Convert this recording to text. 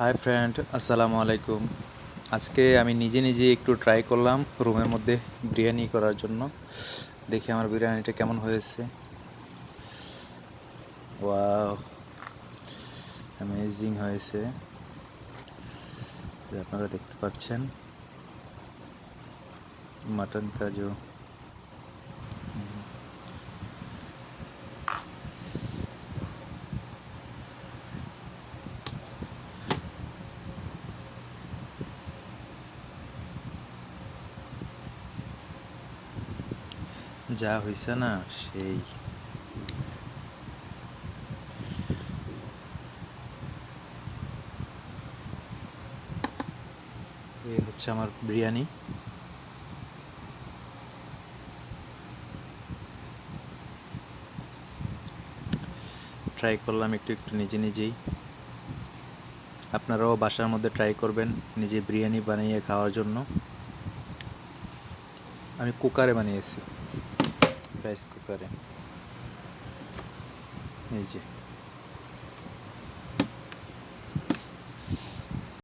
Hi friend আসসালামু আলাইকুম। আজকে আমি নিজে নিজে একটু ট্রাই করলাম রুমের মধ্যে বিরিয়ানি করার জন্য। দেখি আমার বিরিয়ানিটা কেমন হয়েছে। ওয়াও অ্যামেজিং হয়েছে। আপনারা দেখতে পাচ্ছেন। মাটন কাজু। যা হয়েছে না, সেই। এই হচ্ছে আমার বিরিয়ানি। ট্রাই করলাম একটু একটু নিজে নিজেই। আপনারাও বাসার মধ্যে ট্রাই করবেন নিজে বিরিয়ানি বানিয়ে খাওয়ার জন্য। আমি কুকারে বানিয়েছি রাইস কুকারে এই যে।